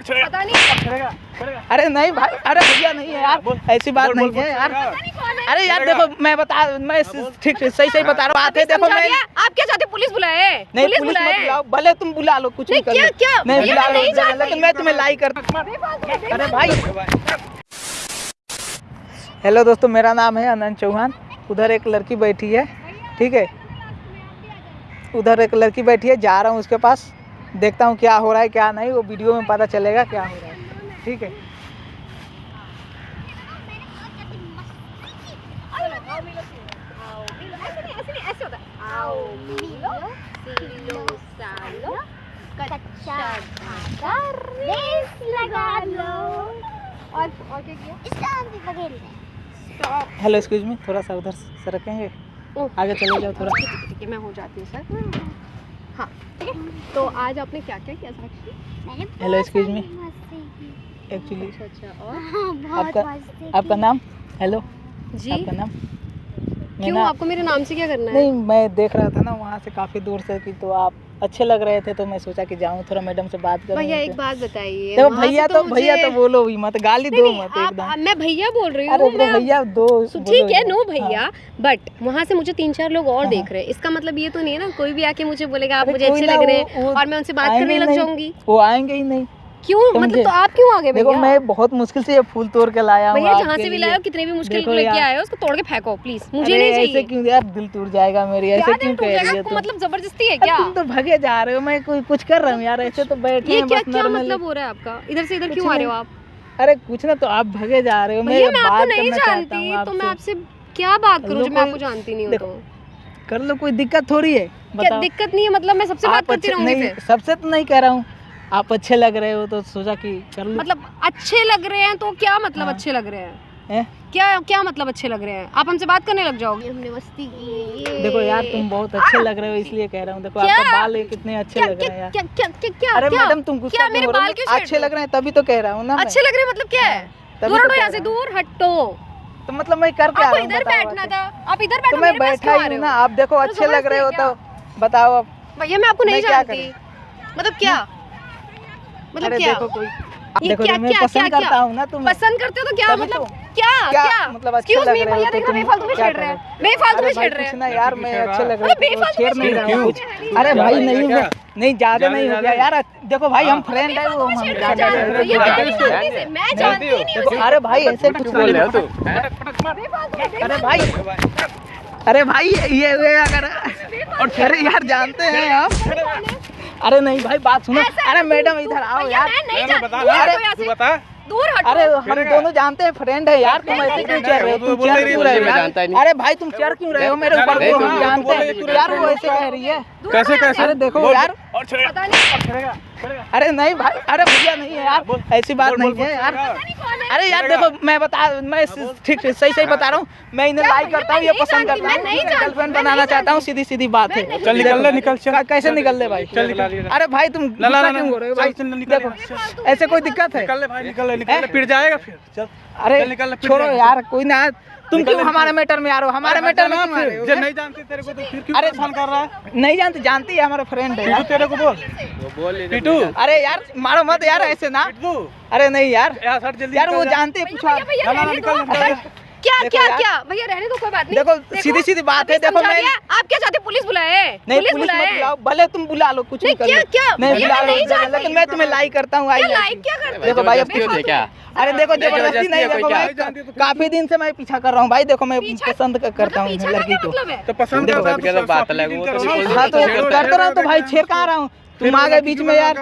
पता नहीं। अरे नहीं भाई अरे भैया नहीं है यार ऐसी बात नहीं है यार। अरे यार देखो मैं बता मैं ठीक ठीक सही सही बता रहा हूँ बात है देखो मैं आप क्या चाहते पुलिस बुलाए? नहीं पुलिस बुलाए। बुलाओ भले तुम बुला लो कुछ नहीं, नहीं क्या- क्या? नहीं बुला लो लेकिन मैं तुम्हें लाई कर अरे भाई। हेलो दोस्तों मेरा नाम है अनंत चौहान। उधर एक लड़की बैठी है ठीक है? उधर एक लड़की बैठी है जा रहा हूँ उसके पास। देखता हूँ क्या हो रहा है क्या नहीं वो वीडियो में पता चलेगा क्या हो रहा है। ठीक है? हेलो एक्सक्यूज मी थोड़ा सा उधर से रखेंगे। आगे चले जाओ थोड़ा। है मैं हो जाती हूँ सर। हाँ ठीक है। तो आज आपने क्या क्या किया साक्षी? हेलो एक्सक्यूज की। एक्चुअली अच्छा अच्छा और? हाँ, आपका आपका नाम? हेलो जी। आपका नाम? मैं क्यों? ना- आपको मेरे नाम से क्या करना है? नहीं मैं देख रहा था ना वहाँ से काफ़ी दूर से कि तो आप अच्छे लग रहे थे तो मैं सोचा कि जाऊँ थोड़ा मैडम से बात करूँ भैया एक बात बताइए वहाँ से भैया तो भैया तो मुझे- बोलो भी मत गाली दो मत एकदम। मैं भैया बोल रही हूँ भैया दो ठीक है नो भैया बट वहाँ से मुझे तीन चार लोग और हाँ। देख रहे हैं। इसका मतलब ये तो नहीं है ना कोई भी आके मुझे बोलेगा आप मुझे अच्छे लग रहे हैं और मैं उनसे बात करने लग जाऊँगी। वो आएँगे ही नहीं। क्यों? मतलब तो आप क्यों आगे देखो मैं बहुत मुश्किल से ये फूल तोड़ के लाया हूँ भैया जहाँ से भी हो कितने भी मुश्किल लेके। आए हो उसको तोड़ के फेंको प्लीज़ मुझे नहीं ऐसे चाहिए। क्यों यार दिल टूट जाएगा मेरी ऐसे क्यों कह रही है मतलब ज़बरदस्ती है क्या? तुम तो भगे जा रहे हो मैं कोई कुछ कर रहा हूँ यार ऐसे तो बैठे ये क्या क्या मतलब हो रहा है आपका? इधर से इधर क्यों आ रहे हो आप? अरे कुछ ना तो आप भगे जा रहे हो मैं आपको बात नहीं करना चाहता हूँ जानती तो मैं आपसे आपसे क्या बात करूँ जो मैं आपको जानती नहीं हूँ तो? कर लो कोई दिक्कत थोड़ी है क्या दिक्कत नहीं है? मतलब मैं सबसे बात करती रहूँगी सबसे तो नहीं कह रहा हूँ। आप अच्छे लग रहे हो तो सोचा कि कर लो। मतलब अच्छे लग रहे हैं तो क्या मतलब हाँ। अच्छे लग रहे हैं? हैं? क्या क्या मतलब अच्छे लग रहे हैं? आप हमसे बात करने लग जाओगे। हमने मस्ती की देखो यार तुम बहुत अच्छे लग रहे हो इसलिए कह रहा हूँ। देखो आपका बाल कितने अच्छे क्या लग रहे हैं यार। क्या क्या क्या क्या अरे क्या? मैडम तुम गुस्सा क्यों हो रहे हो? बाल क्यों छेड़ अच्छे लग रहे हैं तभी तो कह रहा हूँ ना अच्छे लग रहे हैं मतलब क्या है? दूर तो हटो यहाँ से दूर हटो। तो मतलब मैं कर क्या रहा हूँ इधर बैठना था आप इधर तो बैठो मैं बैठा ही हूँ हो? ना आप देखो तो अच्छे लग रहे हो तो बताओ अब। भैया मैं आपको नहीं जानती। मतलब क्या? मतलब अरे क्या? देखो कोई ये देखो क्या- मैं क्या- पसंद क्या- करता हूँ ना तुम्हें। पसंद करते हो तो क्या मतलब तो। क्या क्या मतलब अच्छे हो भैया देखो बेफालतू में छेड़ रहे रहे हैं। बेफालतू में भाई छेड़ रहे हैं। ना यार मैं अच्छे लग रहे अरे बेफालतू में नहीं छेड़ रहा हूँ। अरे भाई नहीं मैं नहीं ज़्यादा नहीं हो गया यार। देखो भाई हम फ्रेंड है वो हम हैं, हैं? अरे भाई ऐसे कुछ बोल रहे हो तू। अरे भाई अरे भाई ये ये अगर और अरे यार जानते हैं। आप अरे नहीं भाई बात सुनो। अरे मैडम इधर आओ यार। मैं नहीं बता दूर हटो तू बता। दूर हटो। अरे हम दोनों जानते हैं फ्रेंड है यार तुम ऐसे क्यों चेयर रहे हो? तुम बोल रही क्यों रहे हो? मैं जानता नहीं। अरे भाई तुम चेयर क्यों रहे हो? मेरे ऊपर वो तो हम हाँ, जानते तू हैं है, यार वो ऐसे कह रही है। कैसे कैसे? अरे देखो यार और पता नहीं। अरे नहीं भाई अरे भैया नहीं है यार। ऐसी बात नहीं है यार। है। अरे यार देखो मैं बता मैं ठीक ठीक सही सही बता रहा हूँ। मैं इन्हें लाइक करता हूँ ये पसंद करता हूँ। गर्लफ्रेंड बनाना चाहता हूँ सीधी सीधी बात है। चल निकल ले निकल चल। कैसे निकल ले भाई? चल निकल अरे भाई तुम क्यों हो रहे हो भाई? देखो ऐसे कोई दिक्कत है? निकल ले भाई निकल ले निकल ले फिर जाएगा फिर। चल अरे निकल छोड़ो यार कोई ना। तुम क्यों हमारे मैटर में आ रहे हो? हमारे मैटर में जब नहीं जानते तेरे को तो फिर क्यों अरे फ़ोन कर रहा है? नहीं जानती जानती है हमारा फ्रेंड है। तेरे को बोल। पिटू। अरे यार मारो मत यार ऐसे ना। अरे नहीं यार। यार सर जल्दी यार निकल वो जानते जानती है पूछो क्या क्या क्या? भैया रहने दो कोई बात नहीं। देखो सीधी सीधी बात है देखो मैं आप क्या चाहते पुलिस बुलाए? नहीं पुलिस पुलिस मत बुलाए। बुलाओ भले तुम बुला लो कुछ नहीं, क्या- लो। क्या? नहीं बुला लो नहीं लेकिन मैं तुम्हें लाइक करता हूँ आई लाइक क्या करते देखो भाई अब होती क्या? अरे देखो ज़बरदस्ती नहीं देखो क्या? मैं तो काफ़ी दिन से मैं पीछा कर रहा हूँ भाई देखो मैं पसंद करता मतलब हूँ लड़की को मतलब तो पसंद करता है तो तो बात तो हाँ तो करता करते रहो तो भाई छेड़ कहाँ रहा हूँ। तुम आ गए बीच में यार।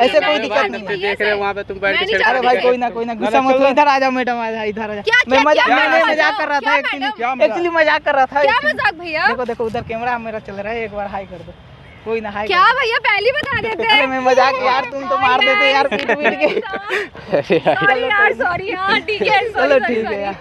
ऐसे कोई दिक्कत नहीं। है। देख रहे हो वहाँ पे तुम बैठ के अरे भाई कोई ना कोई ना गुस्सा मत इधर आ जाओ मैडम आ जाओ इधर आ जाओ मैं मज़ाक कर रहा था एक्चुअली मज़ाक? एक्चुअली मज़ाक? कर रहा था क्या मज़ाक भैया? देखो देखो उधर कैमरा मेरा चल रहा है एक बार हाई कर दो। कोई ना हाई क्या भैया पहले बता देते अरे मैं मज़ाक यार तुम तो मार देते यार पीट पीट के। सॉरी यार सॉरी हाँ ठीक है चलो ठीक है यार।